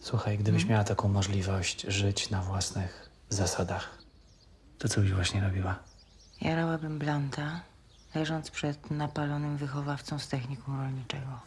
Słuchaj, gdybyś miała taką możliwość żyć na własnych zasadach, to co byś właśnie robiła? Jarałabym blanta, leżąc przed napalonym wychowawcą z technikum rolniczego.